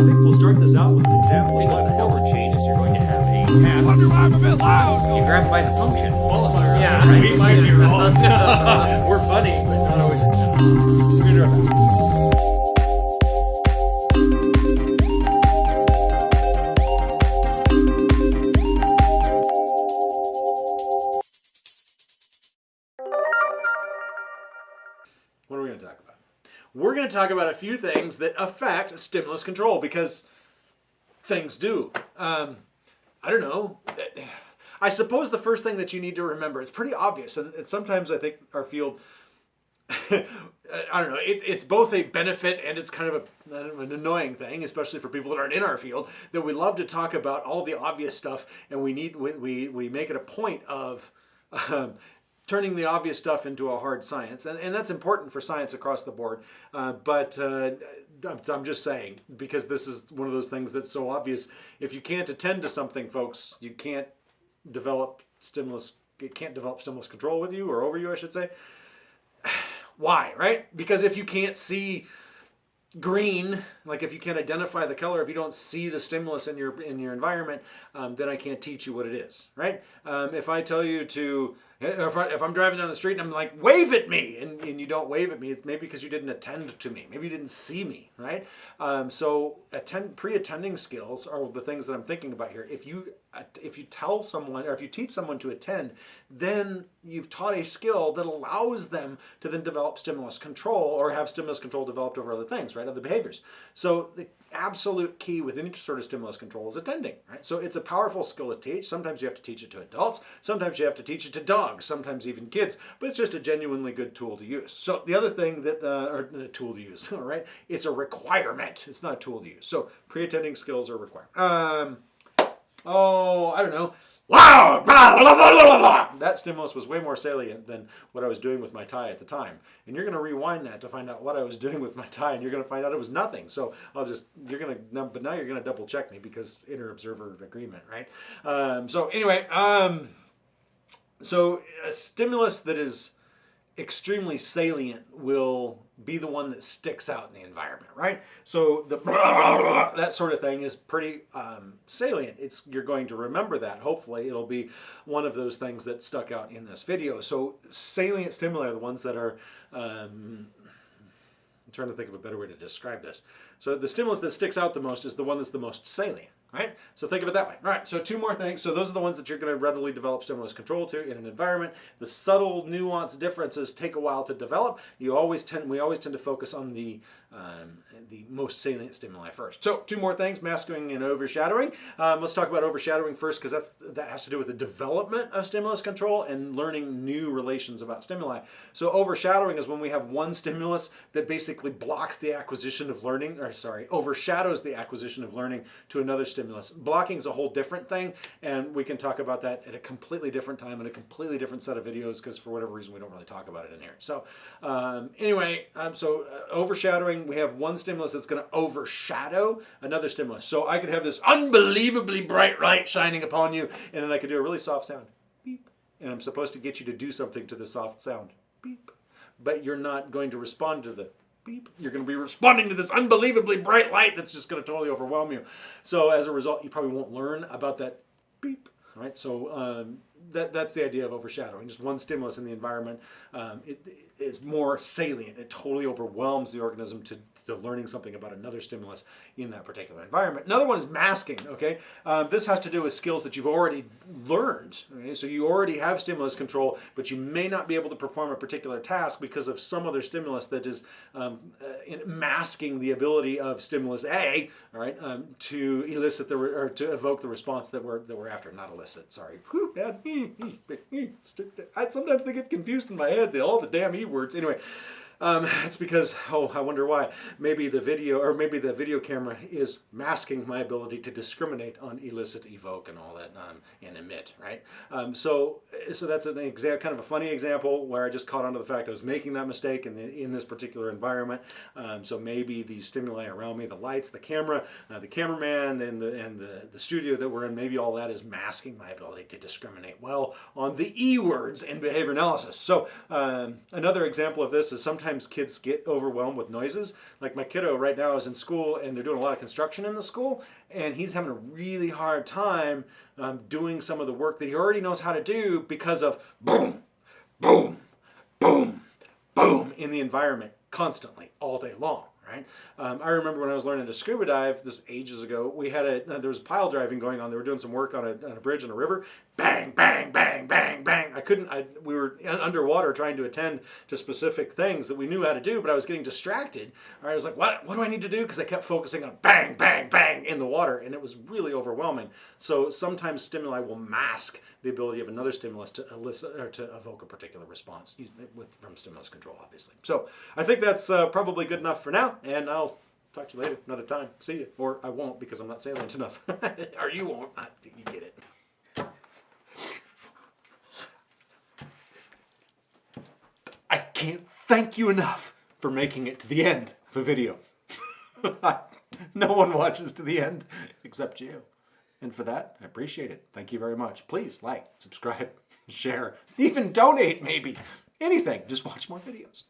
think we'll start this out with an example of what forward changes, you're going to have a path. Wonder why I'm a bit loud. You grab by the function. qualifier. Yeah, right? We might be wrong. We're funny, but not always. We're We're going to talk about a few things that affect stimulus control because things do. Um, I don't know. I suppose the first thing that you need to remember, it's pretty obvious, and, sometimes I think our field, I don't know, it, it's both a benefit and it's kind of a, an annoying thing, especially for people that aren't in our field, that we love to talk about all the obvious stuff, and we need we, we, we make it a point of um, turning the obvious stuff into a hard science, and, and that's important for science across the board. Uh, but uh, I'm, I'm just saying because this is one of those things that's so obvious. If you can't attend to something, folks, you can't develop stimulus. It can't develop stimulus control with you or over you, I should say. Why, right? Because if you can't see green like if you can't identify the color if you don't see the stimulus in your in your environment um, then i can't teach you what it is right? Um, if i tell you to if, I, i'm driving down the street and i'm like wave at me and, and you don't wave at me it's maybe because you didn't attend to me. Maybe you didn't see me right? Um, so attend pre-attending skills are the things that i'm thinking about here. If you if you tell someone or if you teach someone to attend then you've taught a skill that allows them to then develop stimulus control or have stimulus control developed over other things right? Other behaviors so the absolute key with any sort of stimulus control is attending, right? So it's a powerful skill to teach. Sometimes you have to teach it to adults. Sometimes you have to teach it to dogs. Sometimes even kids. But it's just a genuinely good tool to use. So the other thing that, uh, or a tool to use, all right? It's a requirement. It's not a tool to use. So pre-attending skills are required. Um, oh, I don't know. That stimulus was way more salient than what I was doing with my tie at the time. And you're going to rewind that to find out what I was doing with my tie, and you're going to find out it was nothing. So I'll just, you're going to, but now you're going to double check me because inter-observer agreement, right? Um, so anyway, um, so a stimulus that is extremely salient will be the one that sticks out in the environment, right? So the that sort of thing is pretty um, salient. It's you're going to remember that. Hopefully, it'll be one of those things that stuck out in this video. So salient stimuli are the ones that are. Um, I'm trying to think of a better way to describe this. So the stimulus that sticks out the most is the one that's the most salient, right? So think of it that way. All right, so two more things. So those are the ones that you're going to readily develop stimulus control to in an environment. The subtle nuanced differences take a while to develop. You always tend, we always tend to focus on the um, the most salient stimuli first. So two more things, masking and overshadowing. Um, let's talk about overshadowing first because that has to do with the development of stimulus control and learning new relations about stimuli. So overshadowing is when we have one stimulus that basically blocks the acquisition of learning, or sorry, overshadows the acquisition of learning to another stimulus. Blocking is a whole different thing, and we can talk about that at a completely different time in a completely different set of videos because for whatever reason we don't really talk about it in here. So um, anyway, um, so uh, we have one stimulus that's going to overshadow another stimulus. So I could have this unbelievably bright light shining upon you, and then I could do a really soft sound, beep, and I'm supposed to get you to do something to the soft sound, beep, but you're not going to respond to the beep. You're going to be responding to this unbelievably bright light that's just going to totally overwhelm you. So as a result, you probably won't learn about that beep right? So um, that, that's the idea of overshadowing. Just one stimulus in the environment um, it, it is more salient. It totally overwhelms the organism to, to learning something about another stimulus in that particular environment. Another one is masking, okay? Um, this has to do with skills that you've already learned, okay? So you already have stimulus control, but you may not be able to perform a particular task because of some other stimulus that is um, uh, masking the ability of stimulus A, all right, um, to elicit the, or to evoke the response that we're, that we're after, not elicit, sorry. Sometimes they get confused in my head, all the damn E words. Anyway, um, it's because, oh, I wonder why. Maybe the video, or maybe the video camera is masking my ability to discriminate on elicit, evoke, and all that, um, and emit, right? Um, so, so that's an example, kind of a funny example where I just caught on to the fact I was making that mistake in, the, in this particular environment. Um, so maybe the stimuli around me, the lights, the camera, uh, the cameraman, and the and the, the studio that we're in, maybe all that is masking my ability to discriminate well on the E words in behavior analysis. So um, another example of this is sometimes sometimes kids get overwhelmed with noises. Like my kiddo right now is in school and they're doing a lot of construction in the school, and he's having a really hard time um, doing some of the work that he already knows how to do because of boom, boom, boom, boom in the environment constantly all day long. Right. Um, I remember when I was learning to scuba dive this ages ago. We had a uh, there was pile driving going on. They were doing some work on a, on a bridge in a river. Bang, bang, bang, bang, bang. I couldn't. I we were underwater trying to attend to specific things that we knew how to do, but I was getting distracted. I was like, what What do I need to do? Because I kept focusing on bang, bang, bang in the water, and it was really overwhelming. So sometimes stimuli will mask the ability of another stimulus to elicit or to evoke a particular response with from stimulus control, obviously. So I think that's uh, probably good enough for now, and I'll talk to you later, another time. See you, or I won't because I'm not salient enough, or you won't. I, you get it. I can't thank you enough for making it to the end of a video. no one watches to the end except you. And for that, I appreciate it. Thank you very much. Please like, subscribe, share, even donate maybe. Anything. Just watch more videos.